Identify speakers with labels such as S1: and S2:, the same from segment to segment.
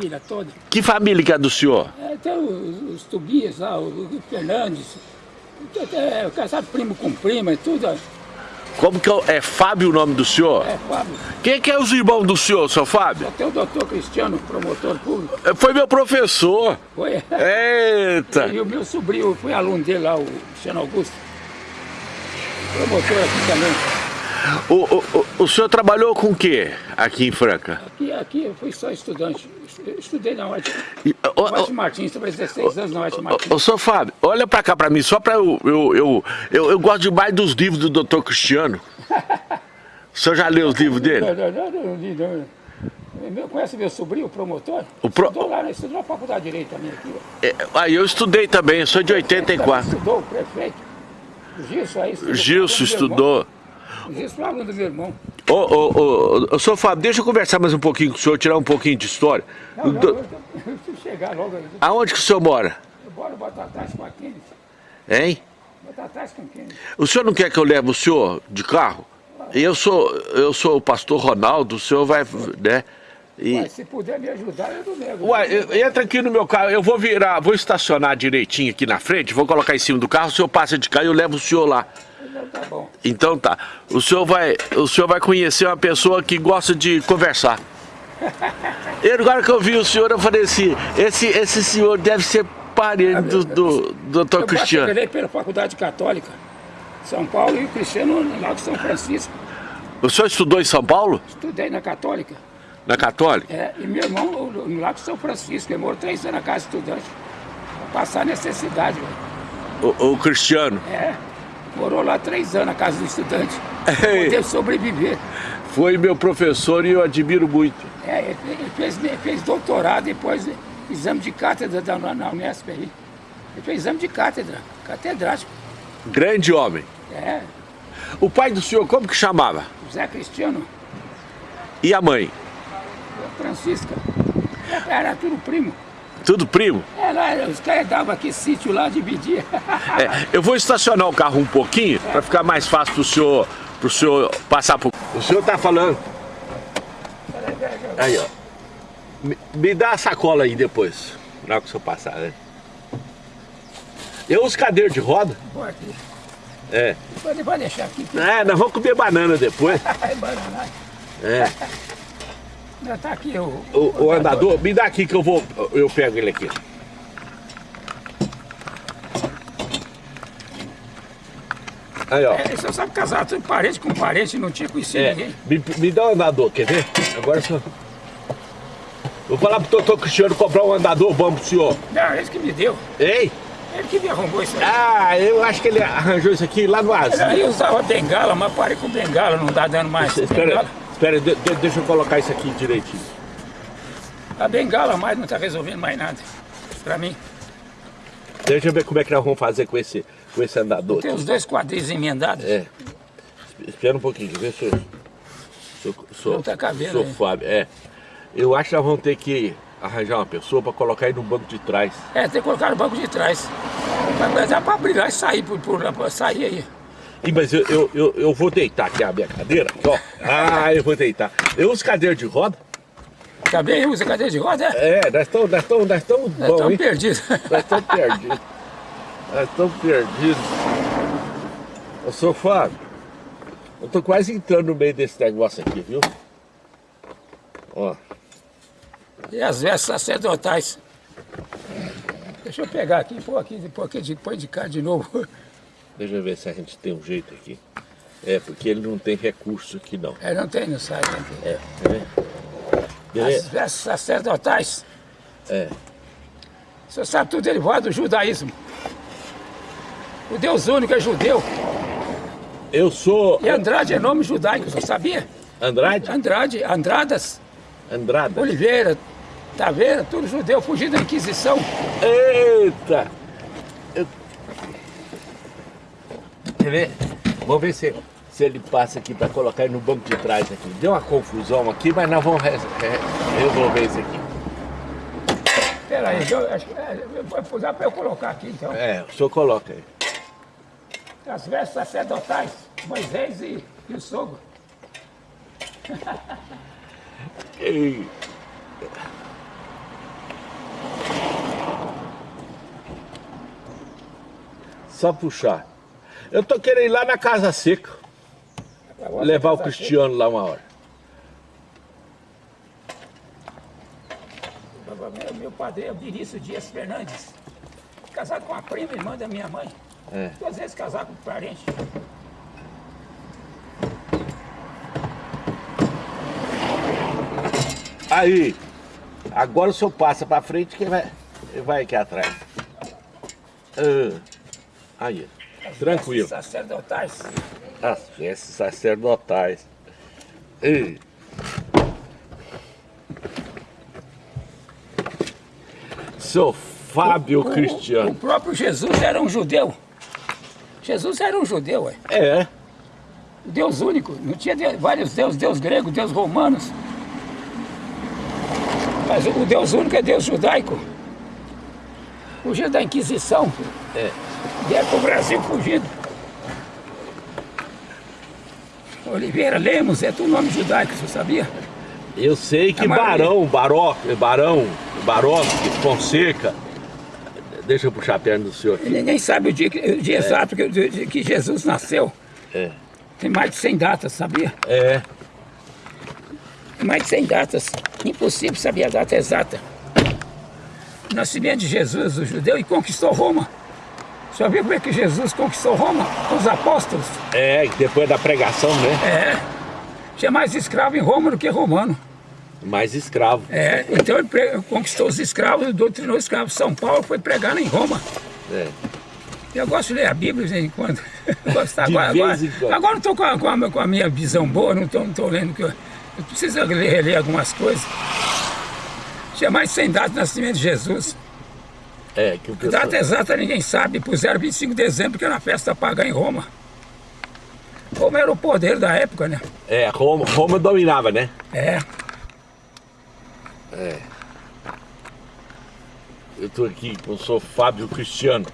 S1: família toda.
S2: Que família que é do senhor?
S1: É, tem os, os Tobias lá, o, o Fernandes, é, casado primo com prima e tudo.
S2: Como que é, é Fábio o nome do senhor?
S1: É, Fábio.
S2: Quem que é os irmãos do senhor, seu Fábio?
S1: Até o doutor Cristiano, promotor público,
S2: É, Foi meu professor.
S1: foi.
S2: Eita!
S1: E o meu sobrinho foi aluno dele lá, o Cristiano Augusto. Promotor aqui também.
S2: O, o, o, o senhor trabalhou com o quê aqui em Franca?
S1: Aqui, aqui eu fui só estudante. Estudei na
S2: E, ô,
S1: White
S2: ô,
S1: Martins, trabalhei 16 anos na
S2: ô,
S1: Martins.
S2: ô, senhor Fábio, olha pra cá pra mim, só pra eu... Eu, eu, eu, eu gosto demais dos livros do doutor Cristiano. O senhor já leu os livros dele?
S1: Não, não, não, não, não, não. Meu- Conhece meu sobrinho, o promotor?
S2: O pro-
S1: Estudou lá, né? estudou na faculdade de Direito também aqui.
S2: É, Aí eu estudei também, eu sou de 84.
S1: Estudou, o prefeito. O Gilson aí. estudou,
S2: Gilson estudou.
S1: Irmão. O Gilson foi aluno do meu irmão.
S2: Ô, ô, ô, ô, senhor Fábio, deixa eu conversar mais um pouquinho com o senhor, tirar um pouquinho de história.
S1: Não, não,
S2: Do-
S1: eu, eu preciso chegar logo. aí.
S2: Aonde que o senhor mora?
S1: Eu bora Batatais com a Kennedy.
S2: Hein?
S1: Batatais com Kennedy.
S2: O senhor não quer que eu leve o senhor de carro? Eu sou, eu sou o pastor Ronaldo, o senhor vai, né? E,
S1: Mas se puder me ajudar, eu não nego.
S2: uai, eu- entra aqui no meu carro, eu vou virar, vou estacionar direitinho aqui na frente, vou colocar em cima do carro, o senhor passa de cá e eu levo o senhor lá.
S1: Tá bom.
S2: Então tá, o senhor vai, o senhor vai conhecer uma pessoa que gosta de conversar. E agora que eu vi o senhor, eu falei assim, esse, esse senhor deve ser parente do, do, do Dr.
S1: Eu
S2: Cristiano.
S1: passei pela Faculdade Católica, São Paulo e o Cristiano lá de São Francisco.
S2: O senhor estudou em São Paulo?
S1: Estudei na Católica.
S2: Na Católica?
S1: É, e meu irmão no- Lago São Francisco, ele morou três anos na casa de estudante. Pra passar necessidade, velho.
S2: O, o Cristiano.
S1: É, morou lá três anos na casa do estudante. Poder sobreviver.
S2: Foi meu professor e eu admiro muito.
S1: É, ele, fez, ele fez doutorado, depois exame de cátedra da, na Unesp aí. Ele fez exame de cátedra, catedrático.
S2: Grande homem.
S1: É,
S2: O pai do senhor, como que chamava?
S1: José Cristiano,
S2: E a mãe?
S1: Francisca. Era tudo primo.
S2: Tudo primo?
S1: É, lá, os caras davam aqui sítio lá, dividia.
S2: É, eu vou estacionar o carro um pouquinho para ficar mais fácil pro senhor, pro senhor passar por. O senhor tá falando. Aí, ó. Me, me dá a sacola aí depois. Na hora que o senhor passar, né? Eu uso cadeira de roda.
S1: Aqui.
S2: É.
S1: Pode, pode deixar aqui.
S2: É, nós vamos comer banana depois.
S1: vai bananar.
S2: É.
S1: Tá aqui o...
S2: O, o andador, me dá aqui que eu vou. Eu pego ele aqui. Aí, ó.
S1: É, você sabe casar tudo parente com parente, não tinha conhecido
S2: É,
S1: ninguém.
S2: me, me dá um andador, quer ver? Agora só. Vou falar pro doutor Cristiano comprar um andador bom pro senhor.
S1: Não, ele que me deu.
S2: Ei?
S1: Ele que me arrumou isso aí.
S2: Ah, eu acho que ele arranjou isso aqui lá no Asilo.
S1: Aí eu usava bengala, mas parei com bengala, não dá dando mais.
S2: Espera,
S1: Bengala,
S2: espera, de- de- deixa eu colocar isso aqui direitinho.
S1: a bengala mais não tá resolvendo mais nada. Pra mim.
S2: Deixa eu ver como é que nós vamos fazer com esse, com esse andador.
S1: Tem os dois quadris emendados.
S2: É. Espera um pouquinho, deixa eu ver se eu. Eu-
S1: Não tá cabendo
S2: sou. Fábio. É. Eu acho que nós vamos ter que arranjar uma pessoa para colocar aí no banco de trás.
S1: É, tem que colocar no banco de trás. Mas dá pra abrir lá e sair por, por sair aí.
S2: Ih, mas eu, eu, eu, eu vou deitar aqui a minha cadeira, aqui, ó. Ah, eu vou deitar. Eu uso cadeira de roda.
S1: Também usa cadeira de roda? É,
S2: É, nós estamos nós estamos nós estamos bom,
S1: estão
S2: hein?
S1: perdidos.
S2: Nós estamos perdidos. Nós estamos perdidos. Ô, seu Fábio, eu tô quase entrando no meio desse negócio aqui, viu? Ó,
S1: E as vestes sacerdotais. Deixa eu pegar aqui, pôr aqui, pôr aqui, depois de cá de novo.
S2: Deixa eu ver se a gente tem um jeito aqui. É, porque ele não tem recurso aqui, não.
S1: É, não tem no site.
S2: É, ver?
S1: As vestes sacerdotais.
S2: É.
S1: O senhor sabe tudo derivado do judaísmo. O Deus único é judeu.
S2: Eu sou
S1: E Andrade é nome judaico, o senhor sabia?
S2: Andrade?
S1: Andrade, Andradas,
S2: Andrada.
S1: Oliveira, Taveira, tudo judeu, fugido da Inquisição.
S2: Eita! ver. Vamos ver se, se ele passa aqui para colocar ele no banco de trás aqui. Deu uma confusão aqui, mas nós vamos re, re, resolver isso aqui.
S1: Peraí, aí, eu, acho, é, eu, dá para eu colocar aqui então.
S2: É, o senhor coloca aí.
S1: As vestes sacerdotais, Moisés e, e o sogro.
S2: Ei. Só puxar. Eu tô querendo ir lá na Casa Seca. Levar o Cristiano lá uma hora.
S1: Meu, meu padrinho é o Vinícius Dias Fernandes. Casado com a prima, irmã da minha mãe.
S2: É.
S1: Duas vezes casado com parente.
S2: Aí, agora o senhor passa pra frente, quem vai, vai aqui atrás? Ah, aí, tranquilo.
S1: Sacerdotais.
S2: As vestes sacerdotais. Ei. Sou Fábio
S1: O- O
S2: Cristiano.
S1: próprio Jesus era um judeu. Jesus era um judeu, ué.
S2: É,
S1: O Deus único. Não tinha de- vários deuses, Deus grego, Deus romanos. Mas o Deus único é Deus judaico. Fugiu da Inquisição.
S2: é.
S1: Vieram para o Brasil fugindo. Oliveira Lemos é tudo nome judaico, você sabia?
S2: Eu sei que
S1: maioria.
S2: Barão, Baró, Barão, Barovski, Fonseca. Deixa eu puxar a perna do senhor aqui.
S1: ninguém sabe o dia, o dia exato que, que Jesus nasceu.
S2: É.
S1: Tem mais de 100 datas, sabia?
S2: É.
S1: Tem mais de 100 datas. Impossível saber a data exata. O nascimento de Jesus, o judeu, e conquistou Roma. Já viu como é que Jesus conquistou Roma? Com os apóstolos.
S2: É, depois da pregação, né?
S1: É. Tinha mais escravo em Roma do que romano.
S2: Mais escravo.
S1: É, então ele conquistou os escravos, doutrinou os escravos. São Paulo foi pregar em Roma.
S2: É.
S1: Eu gosto de ler a Bíblia de vez em quando. Gosto de
S2: De
S1: agora,
S2: vez
S1: agora,
S2: em quando.
S1: agora não estou com, a- com, com a minha visão boa, não estou não tô lendo que eu, eu preciso ler, reler algumas coisas. Tinha mais de 100 datas de nascimento de Jesus.
S2: É, que o pessoal...
S1: data exata ninguém sabe. Puseram 25 de dezembro, que era uma festa pagã em Roma. Roma era o poder da época, né?
S2: É, Roma, Roma dominava, né?
S1: É.
S2: Eu tô aqui com o senhor Fábio Cristiano.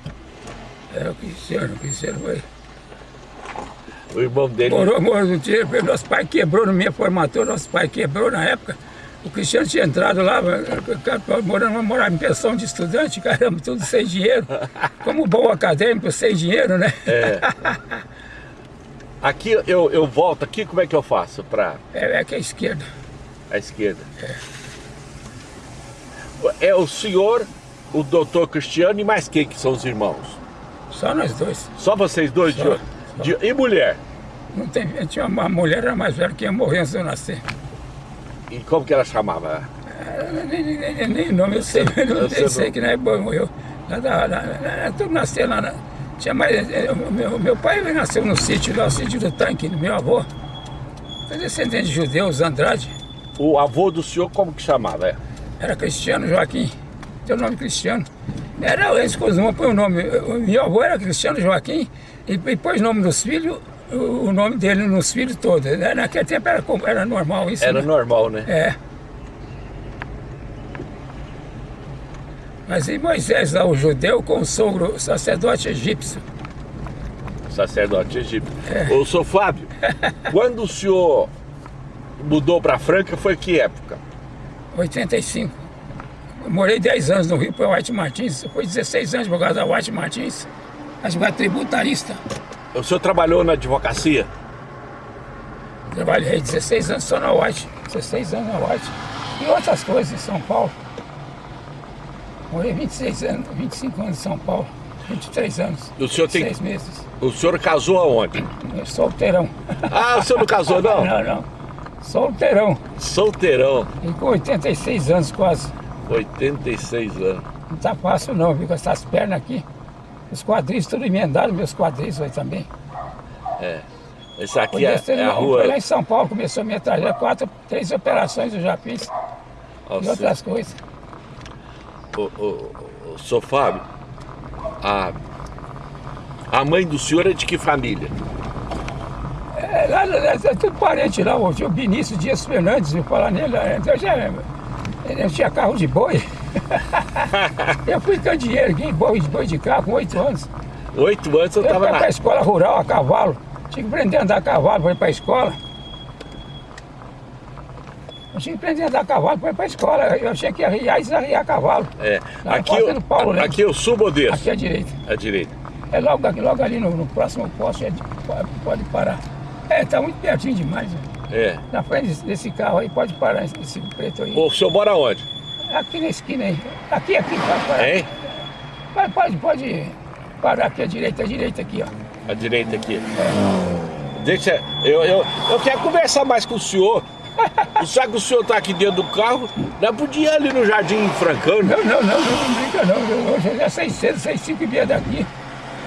S1: É o Cristiano, o Cristiano foi.
S2: O irmão dele.
S1: Morou, morou dia, nosso pai quebrou na minha formatura, nosso pai quebrou na época. O Cristiano tinha entrado lá, morando, morava em pensão de estudante, caramba, tudo sem dinheiro. Como bom acadêmico, sem dinheiro, né?
S2: Aqui eu, eu volto aqui, como é que eu faço para
S1: É, é que é a esquerda.
S2: a esquerda? É o senhor, o doutor Cristiano e mais quem que são os irmãos?
S1: Só nós dois.
S2: Só vocês dois?
S1: Só,
S2: de- de- e mulher?
S1: Não tem, tinha uma mulher era mais velha que ia morrer antes de eu nascer.
S2: E como que ela chamava?
S1: É, Nem, nem, nem, nem nome eu sei, mas não sei,
S2: não-
S1: sei que. Lá da- lá- lá- Tudo nasceu lá. na- tinha mais, é, meu, meu pai nasceu no sítio lá, o sítio do tanque, meu avô. Foi descendente de judeus, Andrade.
S2: O avô do senhor como que chamava? É?
S1: Era Cristiano Joaquim. Tem o nome Cristiano. Era, eles costumam pôr o nome. Meu avô era Cristiano Joaquim e, e pôs o nome dos filhos, o, nome dele nos filhos todos. Naquele tempo era, era normal isso.
S2: Era
S1: né?
S2: normal, né?
S1: É. Mas em Moisés, lá, o judeu com o sogro, o sacerdote egípcio.
S2: Sacerdote egípcio.
S1: É.
S2: Ô, senhor Fábio, quando o senhor mudou para Franca, foi que época?
S1: 85. Eu morei 10 anos no Rio para White Martins. Foi 16 anos causa da White Martins. Advogado tributarista.
S2: O senhor trabalhou na advocacia?
S1: Trabalhei 16 anos só na White. 16 anos na White. E outras coisas em São Paulo. Morei 26 anos, 25 anos em São Paulo. 23 anos.
S2: O senhor tem-
S1: 6 meses.
S2: O senhor casou aonde?
S1: Eu Solteirão.
S2: Ah, o senhor não casou, não?
S1: Não, não. Solteirão.
S2: Solteirão,
S1: E com 86 anos quase.
S2: 86 anos.
S1: Não tá fácil não, viu? Com essas pernas aqui. Os quadris tudo emendaram, meus quadris aí também.
S2: Esse aqui
S1: Podia
S2: é,
S1: ser-
S2: é a rua.
S1: Foi lá em São Paulo, começou a trajetória. Quatro, três operações eu já fiz. E outras coisas.
S2: Ô, ô, Fábio, a, a mãe do senhor é de que família?
S1: É, lá, lá, é tudo parente lá, o Vinícius Dias Fernandes, viu falar nele. é, Eu, já, eu tinha carro de boi. eu fui candeeiro aqui, boi, de carro, com oito anos.
S2: Oito anos eu
S1: Eu
S2: tava
S1: fui
S2: na.
S1: escola rural a cavalo. Tinha que aprender a andar a cavalo para ir para a escola. Eu tinha que aprender a andar a cavalo para ir para a escola. Eu tinha que arriar e desarriar a cavalo.
S2: É,
S1: Lá
S2: aqui, eu,
S1: Paulo, né?
S2: aqui eu subo ou desço?
S1: Aqui à direita.
S2: À direita.
S1: É logo, aqui, logo ali no, no próximo poste, é de- pode, parar. É, tá muito pertinho demais. né?
S2: É.
S1: Na frente desse, carro aí, pode parar esse, esse preto aí.
S2: O senhor mora onde?
S1: Aqui na esquina aí. Aqui, aqui, pode parar.
S2: Hein?
S1: Pode, pode, pode parar aqui à direita, à direita aqui, ó.
S2: À direita aqui. Deixa. Eu, eu, eu quero conversar mais com o senhor. Já que o senhor tá aqui dentro do carro, podíamos ir ali no Jardim Francano.
S1: Não, não, não, não, não brinca não. Hoje cedo, saí cinco e meia daqui.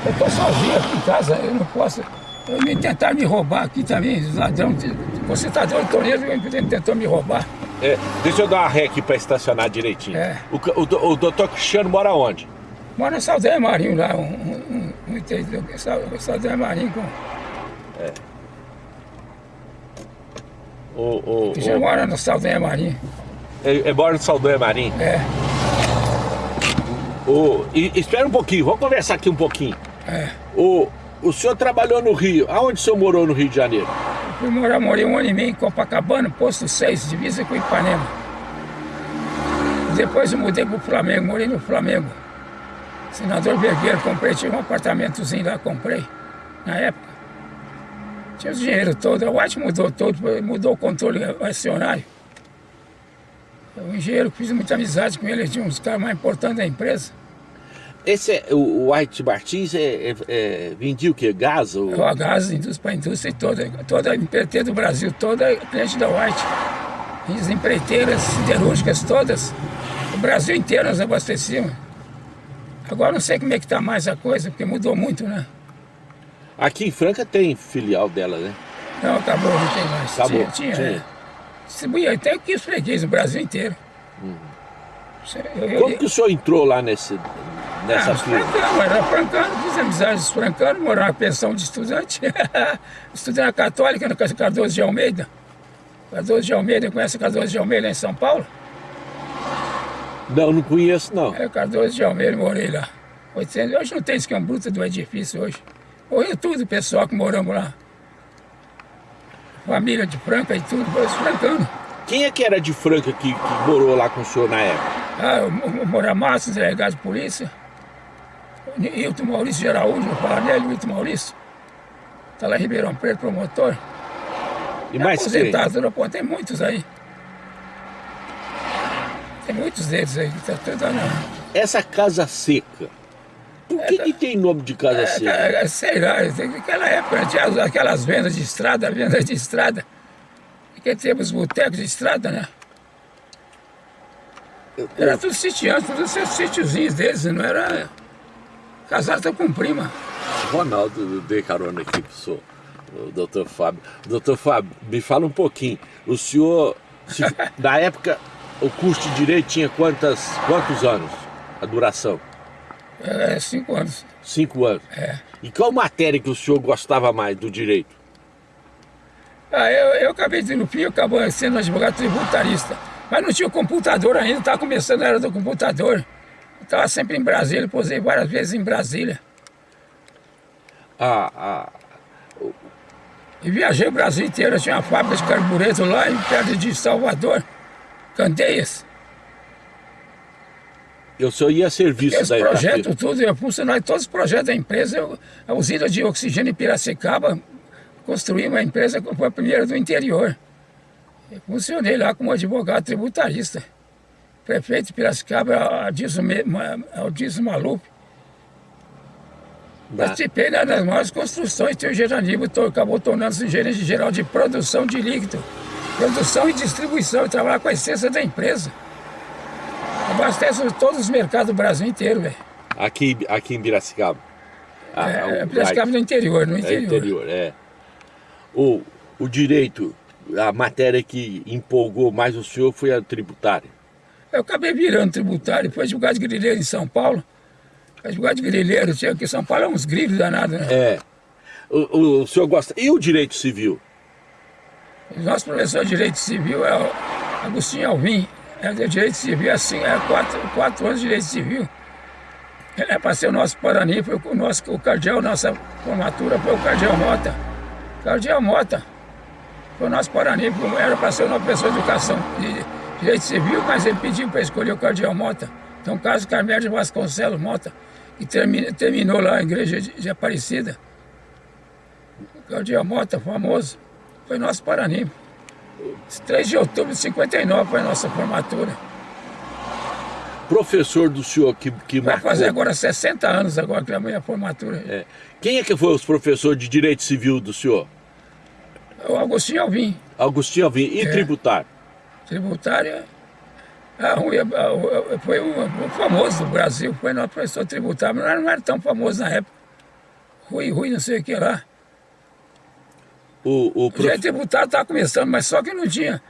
S1: Eu tô sozinho aqui em casa, eu não posso. Eu me tentaram me roubar aqui também, ladrões. Você tá dando torneiro, tentou me roubar.
S2: É, deixa eu dar uma ré aqui pra estacionar direitinho.
S1: É.
S2: O, o, o doutor Cristiano mora onde?
S1: Mora no Saldanha Marinho lá, um, um, um, Saldanha Marinho com.
S2: O, o,
S1: Que já
S2: o,
S1: mora no Saldanha Marinho.
S2: é, é mora no Saldanha Marim.
S1: É,
S2: O, e, espera um pouquinho, vamos conversar aqui um pouquinho.
S1: é.
S2: O, o senhor trabalhou no Rio. Aonde o senhor morou no Rio de Janeiro?
S1: Fui morar, morei um ano e meio em Copacabana, posto 6, divisa com Ipanema. Depois eu mudei pro Flamengo, morei no Flamengo. Senador Vergueiro, comprei, tinha um apartamentozinho lá, comprei, na época. Tinha o dinheiro todo, o White mudou todo, mudou o controle acionário. O engenheiro, fiz muita amizade com ele tinha uns caras mais importantes da empresa.
S2: Esse é, o, o White Martins é, é, é, vendia o quê? Gás? Ou...
S1: O gás, indústria para a indústria toda, toda a empreiteira do Brasil, toda é cliente da White. As empreiteiras siderúrgicas todas, o Brasil inteiro nós abastecíamos. Agora não sei como é que está mais a coisa, porque mudou muito, né?
S2: Aqui em Franca tem filial dela, né?
S1: Não, acabou, não tem mais.
S2: Acabou,
S1: Tinha, tinha,
S2: tinha.
S1: é. Distribuía até aqui os fregueses, o Brasil inteiro. Isso, Eu, eu,
S2: Como que o senhor entrou lá nesse, nessa
S1: ah, os
S2: fila?
S1: francano, era francano, fiz amizades francanos, morava na pensão de estudante. Estudei na Católica, no Cardoso de Almeida. Cardoso de Almeida, conhece o Cardoso de Almeida em São Paulo?
S2: Não, não conheço não.
S1: É, Cardoso de Almeida, morei lá. 800, hoje não tem esquema bruto do edifício hoje. Morreu tudo o pessoal que moramos lá. Família de Franca e tudo, foi os francanos.
S2: Quem é que era de Franca que, que morou lá com o senhor na época?
S1: Ah, o Moramassos, delegado de polícia. Hilton Maurício de Araújo, falar nele, o Hilton Maurício. Está lá em Ribeirão Preto, promotor.
S2: E mais quem?
S1: Aposentado, pô, tem muitos aí. Tem muitos deles aí. Tá, tudo lá.
S2: Essa Casa Seca. Por que, que tem nome de Casa Seca?
S1: É, é, sei lá, naquela época tinha as- aquelas vendas de estrada, vendas de estrada. Porque temos botecos de estrada, né? Era tudo sitiante, tudo esses sítiozinhos deles, não era. Casado com prima.
S2: Ronaldo, dei carona aqui pro senhor, o doutor Fábio. Doutor Fábio, me fala um pouquinho. O senhor, se- na época, o curso de Direito tinha quantas, quantos anos? A duração?
S1: É, cinco anos.
S2: Cinco anos.
S1: É.
S2: E qual matéria que o senhor gostava mais do Direito?
S1: Ah, eu, eu acabei de, no fim, eu acabei sendo advogado tributarista. Mas não tinha computador ainda, estava começando a era do computador. Estava sempre em Brasília, posei várias vezes em Brasília.
S2: A, a,
S1: E viajei o Brasil inteiro, eu tinha uma fábrica de carbureto lá em perto de Salvador, Candeias.
S2: o senhor ia a serviço
S1: Esse
S2: da
S1: projeto tudo, eu funcionário de todos os projetos da empresa, eu, a usina de oxigênio em Piracicaba, construí uma empresa que foi a primeira do interior. Eu funcionei lá como advogado tributarista. Prefeito de Piracicaba, Aldísio, Me- Ma- Aldísio Maluf.
S2: da-
S1: Participei né, das maiores construções, tem o Geranibo, to- acabou tornando-se gerente geral de produção de líquido. Produção e distribuição, eu trabalho com a essência da empresa. Abastece todos os mercados do Brasil inteiro, velho.
S2: aqui, aqui em Piracicaba. Ah,
S1: É,
S2: o-
S1: Piracicaba no interior, no
S2: É
S1: interior.
S2: interior, é. O, o direito, a matéria que empolgou mais o senhor foi a tributária.
S1: Eu acabei virando tributário, fui advogado de grileiro em São Paulo. Advogado de grileiro, tinha aqui em São Paulo é uns grilos danados, né?
S2: É. O, o, o senhor gosta. E o direito civil?
S1: O nosso professor de Direito Civil é o Agostinho Alvim. É de Direito Civil, assim, é quatro, quatro anos de Direito Civil. Ele é para ser o nosso Parani, foi o nosso o cardeal, nossa formatura foi o cardeal Mota. Cardeal Mota. Foi o nosso Parani, era para ser nosso professor de educação de Direito Civil, mas ele pediu para escolher o cardeal Mota. Então, Carlos Carmédio Vasconcelos Mota. que termi- terminou lá a igreja de, de Aparecida. Claudio Mota, famoso, foi nosso paraninfo. 3 de outubro de 59 foi a nossa formatura.
S2: Professor do senhor que, que
S1: Vai
S2: marcou.
S1: fazer agora 60 anos agora que é a minha formatura.
S2: É. Quem é que foi os professores de direito civil do senhor?
S1: O Agostinho Alvim,
S2: Agostinho Alvim. E
S1: É.
S2: tributário?
S1: Tributária. A Rui, a- a- foi um, um famoso do Brasil, foi nosso professor tributário, mas não era tão famoso na época. Rui, Rui, não sei o que lá.
S2: O, o prof...
S1: tributário estava começando, mas só que não tinha.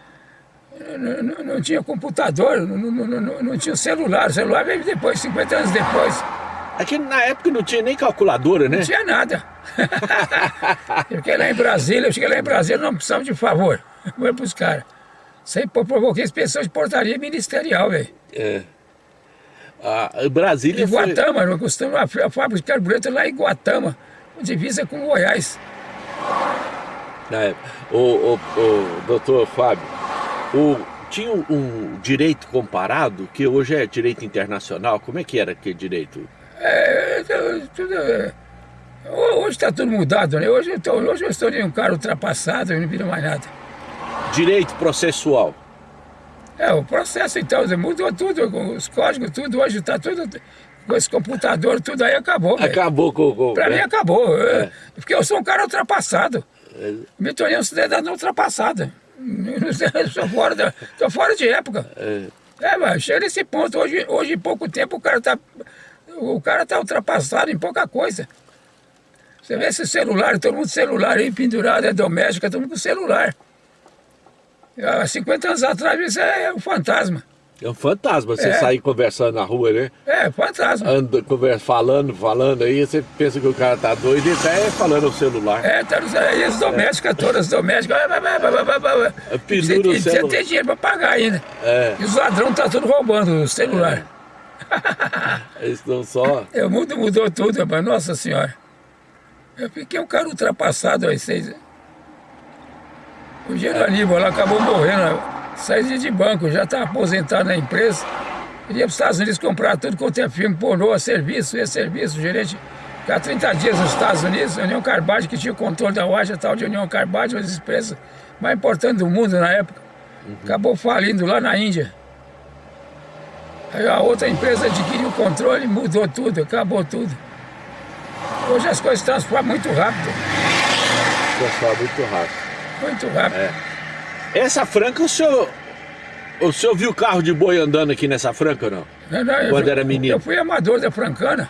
S1: Não, não- não tinha computador, não, não- tinha celular. O celular veio depois, 50 anos depois.
S2: Aqui na época não tinha nem calculadora, né?
S1: Não tinha nada. eu fiquei lá em Brasília, eu cheguei lá em Brasília, não precisava de favor. Foi pros caras. Isso aí pô, provoquei inspeção de portaria ministerial, velho.
S2: É. A Brasília
S1: Em
S2: foi...
S1: Guatama, nós costumamos a fá- a fábrica de carburante lá em Guatama, divisa com Goiás.
S2: Na. O, o, o doutor Fábio, o, tinha um, direito comparado, que hoje é direito internacional. Como é que era aquele direito?
S1: É, tudo- é, ho- hoje está tudo mudado, né? Hoje eu, tô, hoje eu estou de um cara ultrapassado, eu não viro mais nada.
S2: Direito processual.
S1: É, o processo então mudou tudo, os códigos, tudo, hoje está tudo com esse computador, tudo aí acabou.
S2: Acabou com... com
S1: Pra mim
S2: né?
S1: acabou. é, Porque eu sou um cara ultrapassado. Me tornei um cidadão ultrapassado. Estou fora, da- tô fora de época. É, mas chega nesse ponto. Hoje, hoje, em pouco tempo, o cara tá. O cara tá ultrapassado em pouca coisa. Você vê esse celular, todo mundo celular aí pendurado, é doméstica, todo mundo com celular. Há 50 anos atrás isso é um fantasma.
S2: É um fantasma você
S1: É.
S2: sair conversando na rua, né?
S1: É, fantasma.
S2: Conversa, falando, falando aí, você pensa que o cara tá doido e tá é falando no celular.
S1: É, tá, nos- aí as domésticas todas, as domésticas.
S2: Pendura o
S1: Você- Você
S2: celular.
S1: tem dinheiro pra pagar ainda.
S2: É.
S1: E os ladrões tá tudo roubando o celular.
S2: Eles estão só.
S1: É, o mundo mudou tudo, rapaz. Nossa Senhora. Eu fiquei um cara ultrapassado aí, vocês. O lá acabou morrendo, saía de banco, já estava aposentado na empresa. Ele ia para os Estados Unidos comprar tudo quanto é filme, pornô, a serviço, ia serviço, o gerente. Ficava 30 dias nos Estados Unidos, a União Carbide, que tinha o controle da loja tal de União Carbide, uma das empresas mais importantes do mundo na época. Acabou falindo lá na Índia. Aí a outra empresa adquiriu o controle, mudou tudo, acabou tudo. Hoje as coisas transformam muito rápido,
S2: Pessoal, muito rápido.
S1: Muito rápido.
S2: Essa franca, o senhor. O senhor viu carro de boi andando aqui nessa franca ou não?
S1: Não, não, eu
S2: Quando
S1: jo-
S2: era menino.
S1: Eu fui amador da Francana,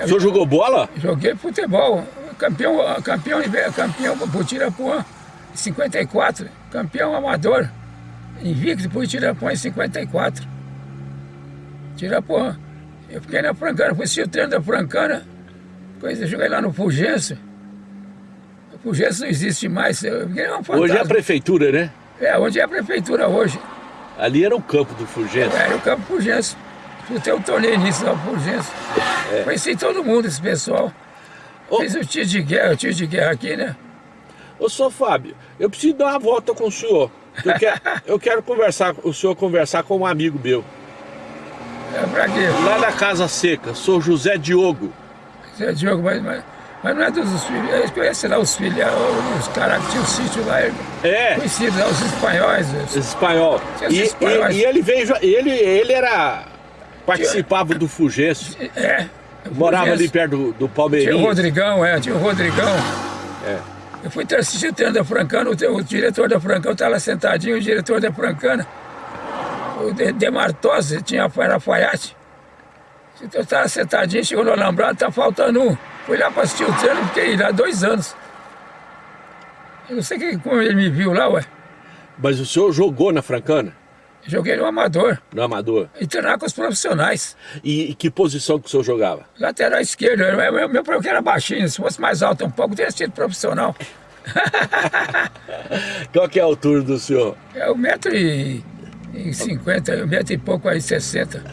S2: O senhor jogou bola?
S1: joguei futebol, campeão, campeão, campeão por Tirapuã em 54, campeão amador, invicto por Tirapuã em 54. Tirapuã. Eu fiquei na Francana, fui o treino da Francana, depois eu joguei lá no Fulgêncio. O Fulgêncio não existe mais, fiquei um.
S2: Hoje é a prefeitura, né?
S1: É, onde é a prefeitura hoje?
S2: Ali era o campo do Fulgêncio.
S1: Era o Campo Fulgêncio. Disputei o torneio nisso lá, Fulgêncio. Conheci todo mundo, esse pessoal.
S2: Ô.
S1: Fiz o tiro de guerra, o tiro de guerra aqui, né?
S2: Ô, senhor Fábio, eu preciso dar uma volta com o senhor. Eu quero, eu quero conversar, o senhor conversar com um amigo meu.
S1: É pra quê?
S2: Lá da Casa Seca, sou José Diogo.
S1: Você é Diogo, mas, mas, mas não é dos filhos. Eles conhecem lá os filhos, os caras que tinham sítio lá,
S2: É,
S1: conhecidos lá, os espanhóis. os-
S2: espanhol.
S1: Tinha
S2: E,
S1: espanhóis.
S2: e- e ele veio, ele, ele era. participava do Fulgêncio.
S1: É.
S2: Morava ali perto do, do
S1: Tinha o
S2: Palmeirinho.
S1: Rodrigão, é, tinha o Rodrigão.
S2: É.
S1: Eu fui assistir o treino da Francana, o, o diretor da Francana estava lá sentadinho, o diretor da Francana, o De- Demartose, tinha era alfaiate. Então eu estava sentadinho, chegou no alambrado, tá faltando um. Fui lá para assistir o treino, fiquei lá dois anos. Eu não sei que, como ele me viu lá, ué.
S2: Mas o senhor jogou na Francana?
S1: Joguei no amador
S2: No Amador?
S1: e treinar com os profissionais.
S2: E, e que posição que o senhor jogava?
S1: Lateral esquerdo, eu- meu, meu problema era baixinho, se fosse mais alto um pouco, teria sido profissional.
S2: Qual que é a altura do senhor?
S1: É um metro e, e cinquenta, um metro e pouco aí, sessenta.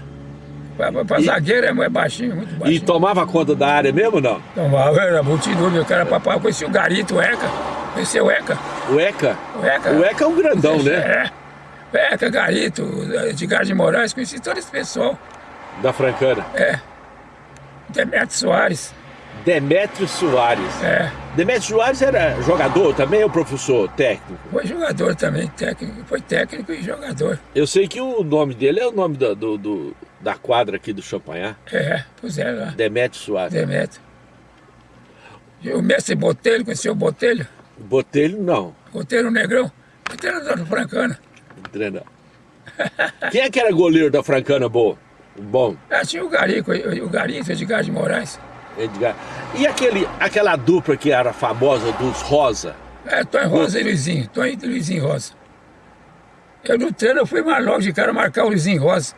S1: Para
S2: E-
S1: zagueiro é mais baixinho, muito
S2: E
S1: baixinho.
S2: tomava conta da área mesmo ou não?
S1: Tomava, era multidão, o cara papai, eu conheci o Garito, o Eca. Conheci o Eca.
S2: O Eca?
S1: O Eca.
S2: O Eca é um grandão, né?
S1: É. Eca, Garito, Edgar de Moraes, conheci todo esse pessoal.
S2: Da Francana.
S1: É. Demetrio Soares.
S2: Demétrio Soares.
S1: É,
S2: Demétrio Soares era jogador também ou professor técnico?
S1: foi jogador também, técnico, foi técnico e jogador.
S2: Eu sei que o nome dele é o nome da, do, do- da quadra aqui do Champanhar.
S1: É, puseram lá,
S2: Demétrio Soares.
S1: Demetrio. E o mestre Botelho, conheceu o Botelho?
S2: Botelho não.
S1: Botelho Negrão, Botelho da Francana.
S2: Treinar. Quem é que era goleiro da Francana boa? Bom,
S1: Ah, tinha o Garico, o Garito, Edgar de Moraes.
S2: Edgar. E aquele, aquela dupla que era famosa dos Rosa?
S1: É, Tony Rosa e Luizinho, Tony e Luizinho Rosa. Eu no treino eu fui mais logo de cara marcar o Luizinho Rosa.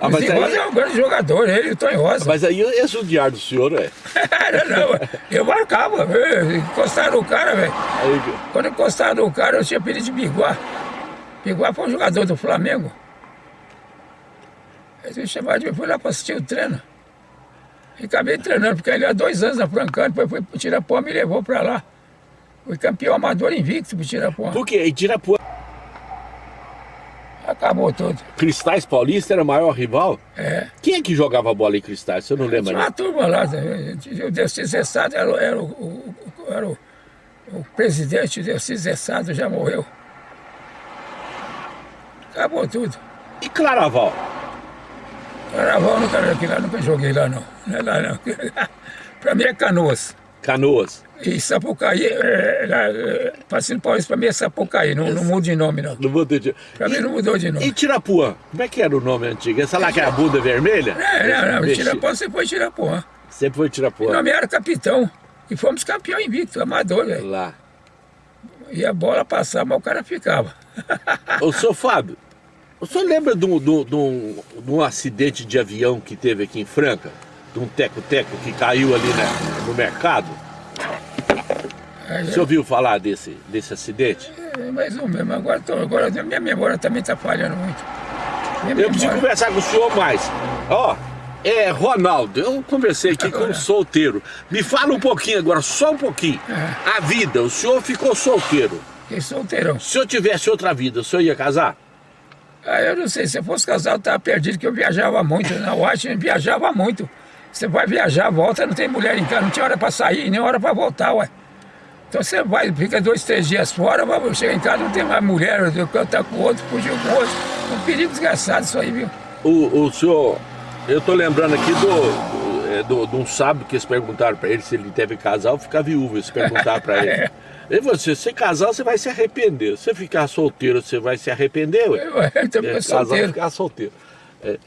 S2: Ah,
S1: o
S2: mas
S1: Luizinho
S2: aí-
S1: Rosa é um grande jogador, ele e o Tony Rosa.
S2: Mas aí é judiar do senhor, é?
S1: não, não, eu marcava, eu encostava no cara, velho.
S2: Aí,
S1: Quando eu encostava no cara, eu tinha pedido de Biguá. Biguá foi um jogador do Flamengo. Aí eu chamava de fui lá para assistir o treino. E acabei treinando, porque ele há dois anos na Francana, depois foi pro Tirapuã, me levou para lá. Fui campeão amador invicto pro Tirapuã.
S2: Por quê? E Tirapuã,
S1: Acabou tudo.
S2: Cristais Paulista era o maior rival?
S1: É.
S2: Quem é que jogava bola em Cristais? Você não lembra,
S1: Tinha
S2: né?
S1: uma turma lá, o Delcis Zessado era, o- era, o, o- era o, o presidente, o Delcis Zessado já morreu. Acabou tudo.
S2: E Claraval?
S1: Carnaval nunca, lá, nunca joguei lá não. Não é lá não. pra mim é Canoas.
S2: Canoas?
S1: E Sapucaí, é, lá, é, Passinho Paulista pra mim é Sapucaí, não, não muda de nome não.
S2: Não ter de...
S1: Pra mim não mudou de
S2: E
S1: nome.
S2: Tirapuã? Como é que era o nome antigo? Essa lá que é a bunda vermelha?
S1: É, não, não,
S2: Mexi-
S1: Tirapuã você foi Tirapuã.
S2: Sempre foi Tirapuã.
S1: nome era capitão. E fomos campeão invicto, amador, velho.
S2: Lá.
S1: E a bola passava, mas o cara ficava.
S2: Ô, senhor Fábio, o senhor lembra de um, de um- de um- de um acidente de avião que teve aqui em Franca? De um teco-teco que caiu ali né, no mercado?
S1: Aí,
S2: Você ouviu falar desse, desse acidente?
S1: é, mais ou menos, agora, tô, agora minha memória também está falhando muito. Minha
S2: Eu preciso
S1: memória-
S2: conversar com o senhor mais. Ó, é Ronaldo, eu conversei aqui com um solteiro. Me fala um pouquinho agora, só um pouquinho. A vida, o senhor ficou solteiro.
S1: Fiquei solteirão.
S2: Se eu tivesse outra vida, o senhor ia casar?
S1: Ah, eu não sei, se eu fosse casado, eu estava perdido, que eu viajava muito. Na Washington, viajava muito. Você vai viajar, volta, não tem mulher em casa, não tinha hora para sair, nem hora para voltar, ué. Então você vai, fica dois, três dias fora, mas chega em casa, não tem mais mulher, eu cantar com o outro, fugiu com o outro. É um perigo desgraçado isso aí, viu?
S2: O, o senhor, eu tô lembrando aqui do, é, do, de um sábio que eles perguntaram pra ele se ele deve casar ou ficar viúvo. Eles perguntaram pra ele. E você, se casar, você vai se arrepender. Se ficar solteiro, você vai se arrepender, ué?
S1: Eu também
S2: É, casar
S1: solteiro.
S2: ficar solteiro. É,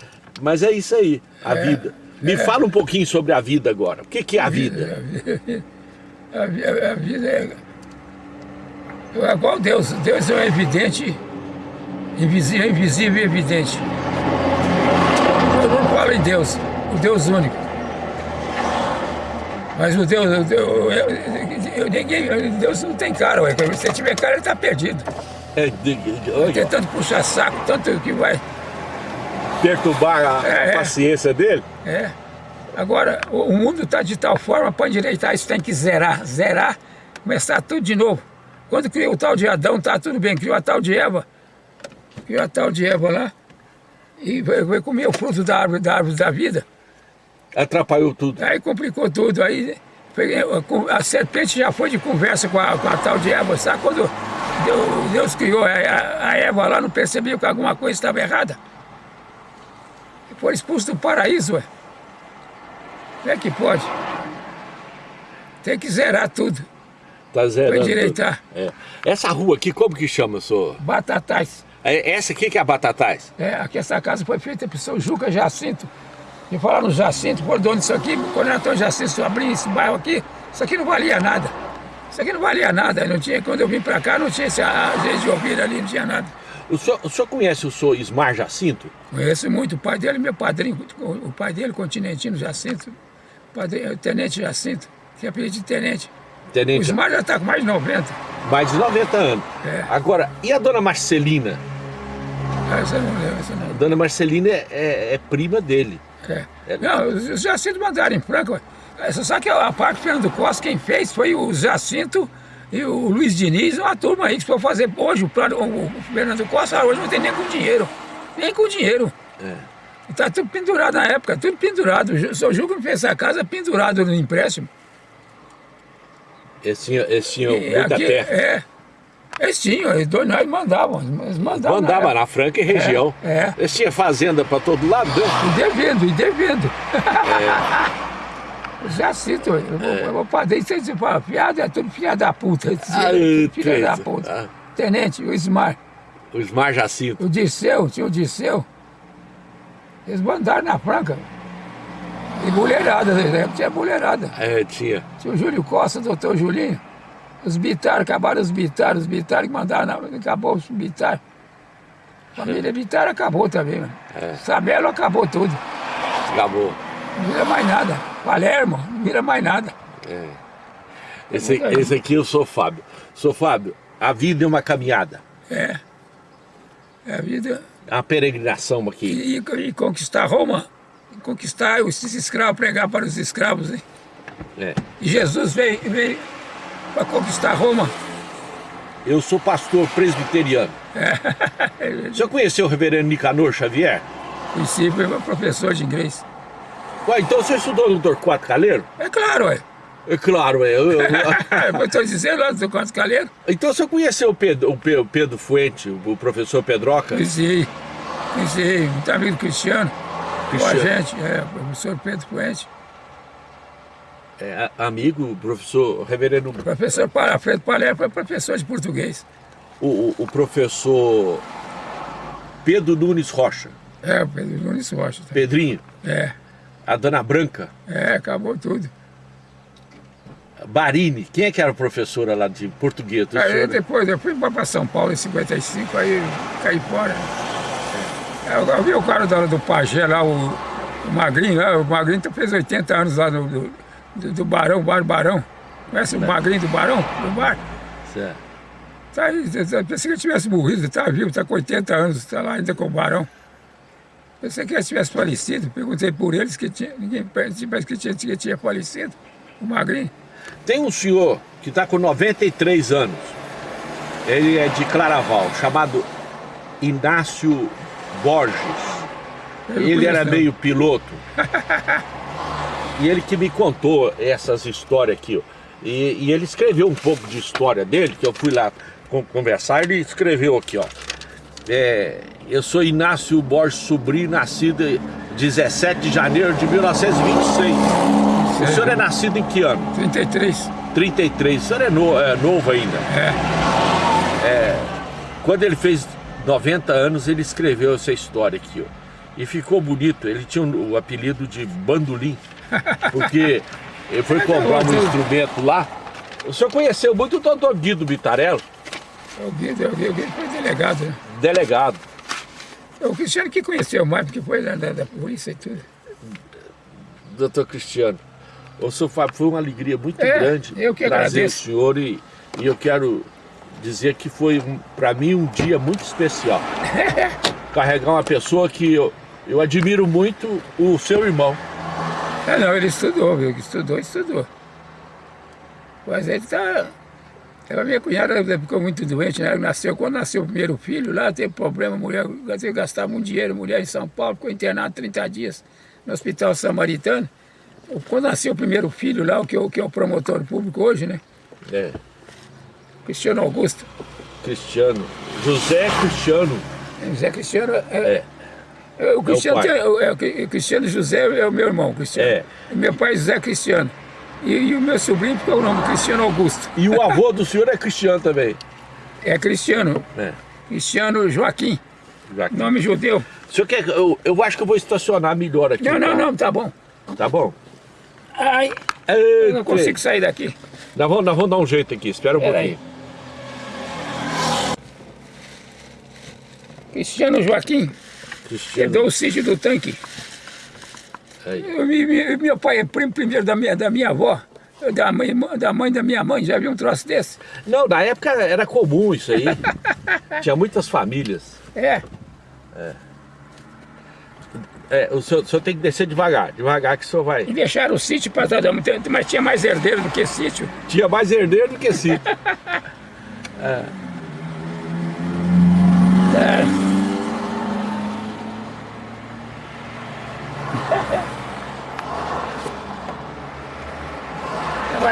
S2: mas é isso aí, a vida. Me fala um pouquinho sobre a vida agora. O que, que é a vida?
S1: A, a- a vida é. É igual Deus. Deus é o evidente, invisível, invisível e evidente. Eu não falo em Deus, o Deus único. Mas o Deus, o Deus eu, ninguém, Deus não tem cara, ué. Se você tiver cara, ele está perdido.
S2: É, olha,
S1: Tentando puxar saco, tanto que vai.
S2: perturbar a, a
S1: É.
S2: paciência dele?
S1: É. Agora, o o mundo está de tal forma, para endireitar isso tem que zerar. Zerar, começar tudo de novo. Quando criou o tal de Adão, tá tudo bem. Criou a tal de Eva. Criou a tal de Eva lá. E vai, vai comer o fruto da árvore, da árvore da vida.
S2: Atrapalhou tudo.
S1: Aí complicou tudo. Aí a serpente já foi de conversa com a, com a tal de Eva. Sabe quando Deus, Deus criou a, a- Eva lá, não percebeu que alguma coisa estava errada? Foi expulso do paraíso, ué. Como é que pode? Tem que zerar tudo.
S2: Tá zerando. Tudo.
S1: endireitar.
S2: É. Essa rua aqui, como que chama, senhor?
S1: Batatais.
S2: É, Essa aqui que é a Batatais?
S1: É, aqui essa casa foi feita pelo seu Juca Jacinto. E falar no Jacinto, por dono disso aqui, quando era Antônio Jacinto abriu esse bairro aqui, isso aqui não valia nada. Isso aqui não valia nada. Não tinha, quando eu vim pra cá, não tinha esse azeite de ouvir ali, não tinha nada.
S2: O senhor, o senhor conhece o senhor Ismar Jacinto?
S1: Conheço muito o pai dele, meu padrinho, o pai dele, Continentino Jacinto, o padrinho, o Tenente Jacinto, que é apelido de Tenente. O
S2: Tenente,
S1: Ismar já está com mais de 90.
S2: mais de 90 anos.
S1: É.
S2: Agora, e a dona Marcelina?
S1: Ah, Essa não lembro, essa não
S2: A dona Marcelina é, é- é prima dele.
S1: É. Não, os Jacinto mandaram em Franca. É, sabe que a parte Fernando Costa, quem fez foi o Jacinto e o Luiz Diniz, uma turma aí que foi fazer hoje o plano. O, o Fernando Costa hoje não tem nem com dinheiro. Nem com dinheiro.
S2: É.
S1: Está tudo pendurado na época, tudo pendurado. O seu Juca fez essa casa pendurado no empréstimo.
S2: Eles tinham, eles tinham
S1: E
S2: muita
S1: aqui-
S2: terra.
S1: É. Eles tinham, eles dois nós mandavam. Eles mandavam. na
S2: Mandava
S1: época.
S2: na Franca e região.
S1: É, é.
S2: Eles tinham fazenda para todo lado. né?
S1: E devendo, e devendo.
S2: É.
S1: Eu Já cito, eu vou, eu vou fazer isso aí, você fala, fiado é tudo filha da puta.
S2: Ai,
S1: filha da puta.
S2: Ah.
S1: Tenente, o Ismar,
S2: O Ismar Jacinto.
S1: o Disseu, tinha o Disseu. Eles mandaram na Franca. E mulherada, tinha mulherada.
S2: É, tinha.
S1: Tinha o Júlio Costa, o doutor Julinho. Os Bitar, acabaram os Bitar, os Bitar que mandaram, acabou os Bitar. Família Bitar acabou também, mano.
S2: É.
S1: Sabelo acabou tudo.
S2: Acabou.
S1: Não vira mais nada. Palermo, não vira mais nada.
S2: Esse, esse aqui eu sou Fábio. Sou Fábio, a vida é uma caminhada.
S1: É. É a vida.
S2: É uma peregrinação aqui.
S1: E, e- e conquistar Roma, e conquistar os escravos, pregar para os escravos. Hein?
S2: É.
S1: E Jesus veio, veio para conquistar Roma.
S2: Eu sou pastor presbiteriano. O senhor conheceu o reverendo Nicanor Xavier?
S1: Conheci, foi meu professor de inglês.
S2: Ué, então você estudou no Torquato Caleiro?
S1: É claro, ué.
S2: É claro, é. Eu-
S1: estou dizendo lá do Quantos Calheiro.
S2: então você conheceu o Pedro, o Pe- o Pedro Fuente, o professor Pedroca?
S1: Conheci, conheci, muito amigo do Cristiano. Com a
S2: Cristiano.
S1: gente, é, o professor Pedro Puente.
S2: É, amigo, o professor, reverendo,
S1: Professor Alfredo Palermo foi professor de português.
S2: o, o- o professor Pedro Nunes Rocha,
S1: É, o Pedro Nunes Rocha. tá?
S2: Pedrinho,
S1: É,
S2: a dona Branca,
S1: é, acabou tudo.
S2: Barini, quem é que era professora lá de português?
S1: Aí
S2: senhor?
S1: depois eu fui para São Paulo em 55, aí caí fora. É, Eu, eu vi o cara do, do Pajé lá, o, o Magrinho lá, o Magrinho fez 80 anos lá no, do, do, do Barão, Bar Barão. Conhece o Magrinho do Barão? Do bar?
S2: Certo.
S1: Tá aí, pensei que ele tivesse morrido, tá vivo, tá com 80 anos, tá lá ainda com o Barão. Pensei que ele tivesse falecido, perguntei por eles que tinha, ninguém parece que tinha, que tinha falecido, o Magrinho.
S2: Tem um senhor que está com 93 anos, ele é de Claraval, chamado Inácio Borges.
S1: Eu
S2: Ele era meio piloto. e ele que me contou essas histórias aqui. ó. E, e ele escreveu um pouco de história dele, que eu fui lá con- conversar, ele escreveu aqui, ó. É, eu sou Inácio Borges Sobrinho, nascido em 17 de janeiro de 1926. O senhor é nascido em que ano?
S1: 33.
S2: 33. O senhor é, no- é novo ainda.
S1: É.
S2: Quando ele fez 90 anos, ele escreveu essa história aqui, ó. E ficou bonito. Ele tinha o apelido de bandolim, porque ele foi comprar um instrumento lá. O senhor conheceu muito o doutor Guido Bitarello,
S1: O Guido, o Guido, o Guido foi delegado, né?
S2: delegado.
S1: É O Cristiano que conheceu mais, porque foi da, da, polícia e tudo.
S2: Doutor Cristiano. Ô, senhor foi uma alegria muito
S1: É,
S2: grande
S1: eu que
S2: trazer
S1: agradeço.
S2: o senhor e, e eu quero dizer que foi, para mim, um dia muito especial. Carregar uma pessoa que eu, eu admiro muito, o seu irmão.
S1: É, não, ele estudou, viu? Estudou, estudou. Mas ele tá. A minha cunhada ficou muito doente, né? Nasceu, quando nasceu o primeiro filho, lá teve problema, mulher teve que gastar muito dinheiro, mulher em São Paulo, ficou internada 30 dias no Hospital Samaritano. Quando nasceu o primeiro filho lá, o que, é o que é o promotor público hoje, né?
S2: É,
S1: Cristiano Augusto.
S2: Cristiano. José Cristiano.
S1: José Cristiano é. é, o Cristiano, tem- é, o Cri- Cristiano José é o meu irmão, Cristiano.
S2: É.
S1: Meu pai é José Cristiano. E, e o meu sobrinho ficou o nome Cristiano Augusto.
S2: E o avô do senhor é Cristiano também.
S1: É Cristiano.
S2: É.
S1: Cristiano Joaquim.
S2: Joaquim.
S1: Nome judeu.
S2: O senhor quer, eu, eu acho que eu vou estacionar melhor aqui.
S1: Não, não, não, tá bom.
S2: Tá bom?
S1: Ai, eu não consigo sair daqui.
S2: Nós vamos, nós vamos dar um jeito aqui, espera um
S1: Pera
S2: pouquinho.
S1: aí. Cristiano Joaquim. Herdou o sítio do tanque. Eu, me- me- meu pai é primo primeiro da minha, da minha avó, da mãe, da mãe da minha mãe. Já viu um troço desse?
S2: Não, na época era comum isso aí. Tinha muitas famílias.
S1: É.
S2: É, o senhor, o senhor tem que descer devagar, devagar que o senhor vai.
S1: E deixaram o sítio para todo mundo, mas tinha mais herdeiro do que sítio.
S2: Tinha mais herdeiro do que sítio.
S1: É.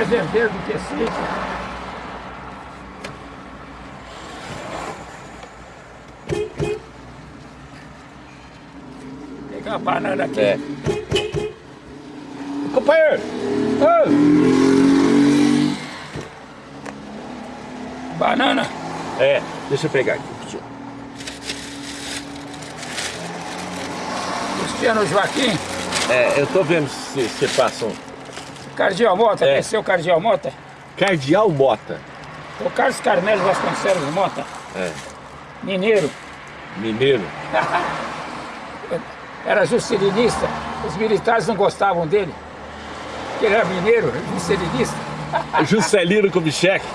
S1: mais herdeiro do que sítio. Pegar uma banana aqui.
S2: É. Companheiro!
S1: Ô! Banana.
S2: É, deixa eu pegar aqui.
S1: Cristiano Joaquim.
S2: É, eu tô vendo se você passa um...
S1: Cardeal Mota.
S2: É.
S1: Conheceu o Cardeal Mota?
S2: Cardeal Mota.
S1: O Carlos Carmelo Vasconcelos Mota.
S2: É.
S1: Mineiro.
S2: Mineiro.
S1: Era juscelinista. Os militares não gostavam dele. Porque ele era mineiro, juscelinista.
S2: Juscelino Kubitschek.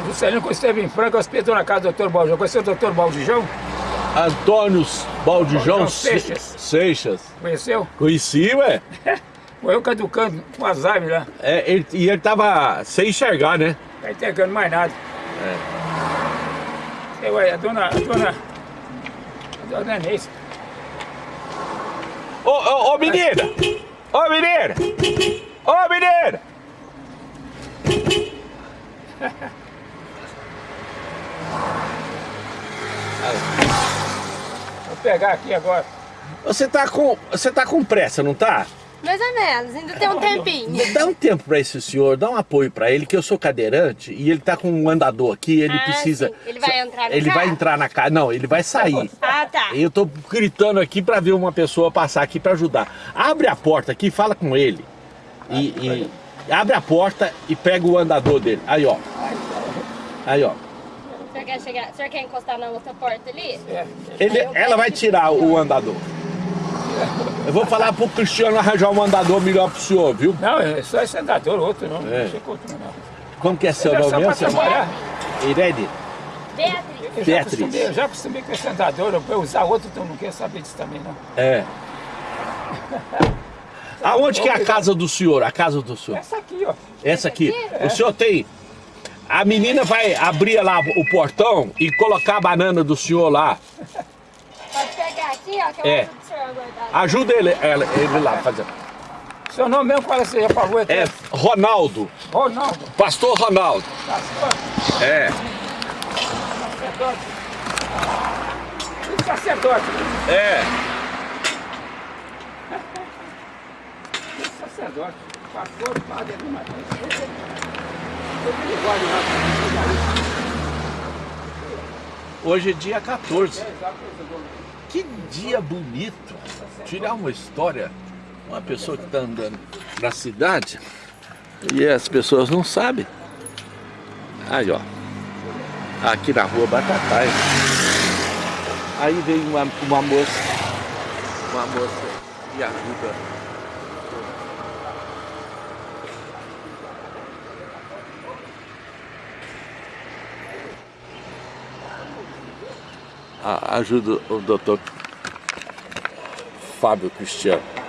S1: O Juscelino, quando esteve em Franca, hospedou na casa do Dr. Baldijão. Conheceu o Dr. Baldijão?
S2: Antônio Baldijão
S1: Baldijão
S2: Se-
S1: Seixas.
S2: Seixas.
S1: Conheceu?
S2: Conheci, ué.
S1: Morreu caducando com Alzheimer lá.
S2: É, ele- e ele tava sem enxergar, né?
S1: Tá entregando mais nada. É. Ué, a dona... A dona... A dona Inês.
S2: Ô, ô, ô, menina! Ô, menina! Ô, menina!
S1: Vou pegar aqui agora.
S2: Você tá com, você tá com pressa, não tá?
S3: Mais ou menos, ainda tem um tempinho.
S2: Dá um tempo pra esse senhor, dá um apoio pra ele, que eu sou cadeirante e ele tá com um andador aqui, ele
S3: Ah,
S2: precisa...
S3: sim. Ele vai entrar no
S2: Ele
S3: carro?
S2: vai entrar na casa, não, ele vai sair.
S3: Ah, tá.
S2: Eu tô gritando aqui pra ver uma pessoa passar aqui pra ajudar. Abre a porta aqui, fala com ele. E, e- abre a porta e pega o andador dele. Aí, ó. Aí, ó.
S3: O senhor quer, chegar, o senhor quer encostar na outra porta ali?
S1: É.
S2: Ele, ela vai tirar o andador. Eu vou falar pro Cristiano arranjar um andador melhor pro senhor, viu?
S1: Não, é só esse andador, outro não.
S2: É.
S1: Não.
S2: Como que é seu
S1: É
S2: nome mesmo?
S1: trabalhar.
S2: Irene?
S3: Beatriz.
S1: Eu já,
S2: Beatriz.
S1: acostumei, eu já acostumei com esse andador, eu- eu usar outro, então não quero saber disso também, não.
S2: É. Aonde que é a casa do senhor? A casa do senhor?
S1: Essa aqui, ó.
S2: Essa aqui.
S1: É.
S2: O senhor tem. A menina vai abrir lá o portão e colocar a banana do senhor lá.
S3: Pode pegar aqui, ó, que eu
S2: É. Ajuda ele, ela- ele lá fazer.
S1: Seu nome mesmo, é você já pagou?
S2: É Ronaldo.
S1: Ronaldo.
S2: Pastor Ronaldo.
S1: Pastor,
S2: É.
S1: sacerdote. Sacerdote.
S2: É.
S1: Sacerdote. Pastor, padre, lá.
S2: Hoje é dia 14. Que dia bonito. Tirar uma história. Uma pessoa que está andando na cidade e as pessoas não sabem. Aí, ó. Aqui na rua Batatais. Aí vem uma, uma moça. Uma moça e ajuda. Ajuda o doutor Fábio Cristiano.